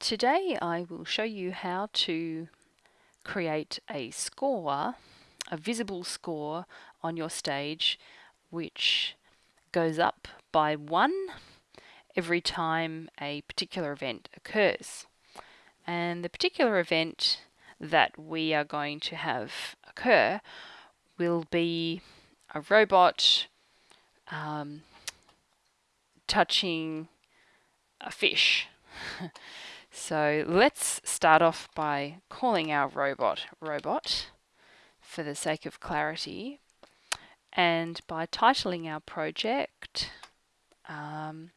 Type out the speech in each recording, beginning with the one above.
Today I will show you how to create a score, a visible score on your stage which goes up by one every time a particular event occurs. And the particular event that we are going to have occur will be a robot um, touching a fish. so let's start off by calling our robot robot for the sake of clarity and by titling our project um,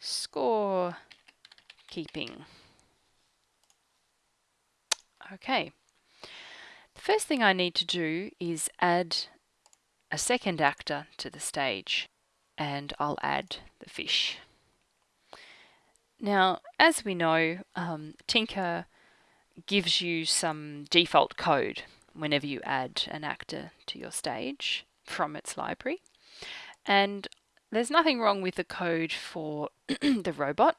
score keeping. Okay, the first thing I need to do is add a second actor to the stage and I'll add the fish. Now, as we know, um, Tynker gives you some default code whenever you add an actor to your stage from its library. And there's nothing wrong with the code for the robot,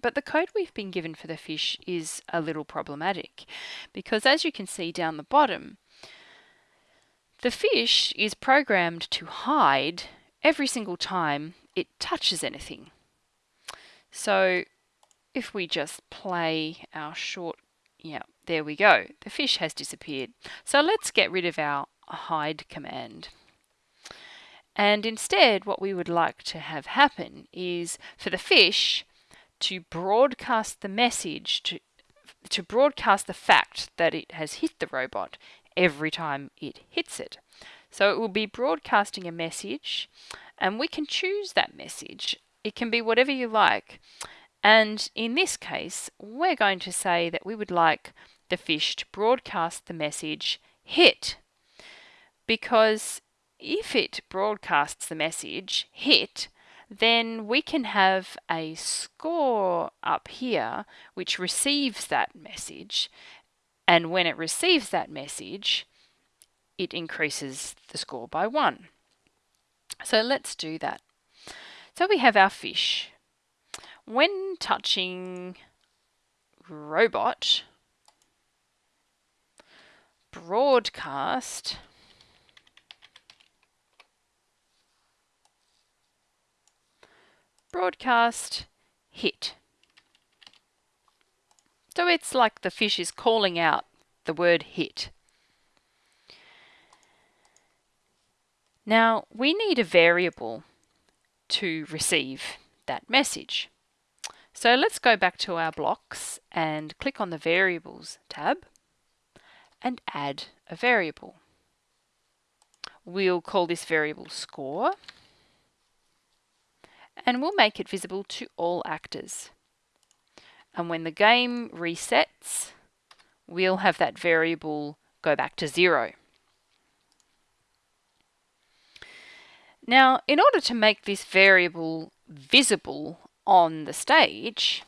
but the code we've been given for the fish is a little problematic because as you can see down the bottom, the fish is programmed to hide every single time it touches anything. So if we just play our short, yeah, there we go. The fish has disappeared. So let's get rid of our hide command. And instead, what we would like to have happen is for the fish to broadcast the message, to, to broadcast the fact that it has hit the robot every time it hits it. So it will be broadcasting a message, and we can choose that message. It can be whatever you like. And in this case, we're going to say that we would like the fish to broadcast the message hit. Because if it broadcasts the message hit, then we can have a score up here which receives that message. And when it receives that message, it increases the score by one. So let's do that. So we have our fish. When touching robot, broadcast broadcast hit. So it's like the fish is calling out the word hit. Now we need a variable to receive that message. So let's go back to our blocks and click on the Variables tab and add a variable. We'll call this variable score and we'll make it visible to all actors. And when the game resets, we'll have that variable go back to zero. Now, in order to make this variable visible on the stage,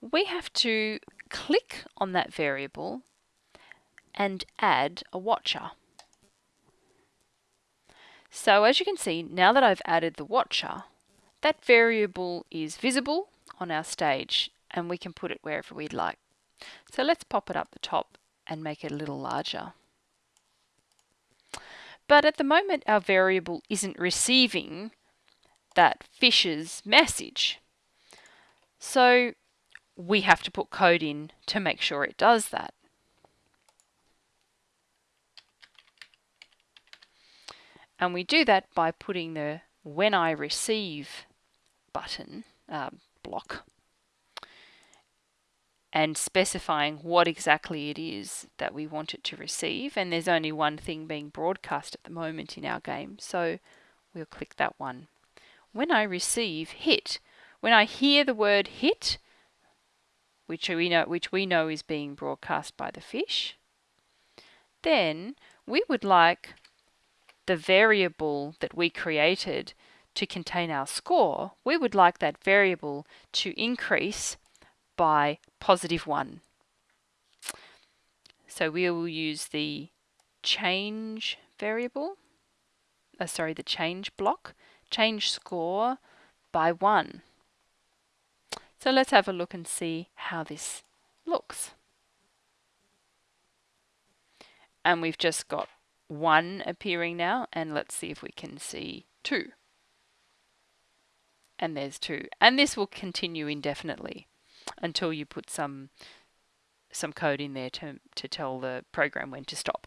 we have to click on that variable and add a watcher. So as you can see, now that I've added the watcher, that variable is visible on our stage and we can put it wherever we'd like. So let's pop it up the top and make it a little larger. But at the moment our variable isn't receiving that fish's message. So we have to put code in to make sure it does that. And we do that by putting the when I receive button uh, block and specifying what exactly it is that we want it to receive. And there's only one thing being broadcast at the moment in our game, so we'll click that one. When I receive hit, when I hear the word hit, which we know, which we know is being broadcast by the fish, then we would like the variable that we created to contain our score, we would like that variable to increase by positive 1. So we will use the change variable, uh, sorry, the change block, change score by 1. So let's have a look and see how this looks. And we've just got one appearing now and let's see if we can see two. And there's two. And this will continue indefinitely until you put some some code in there to, to tell the program when to stop.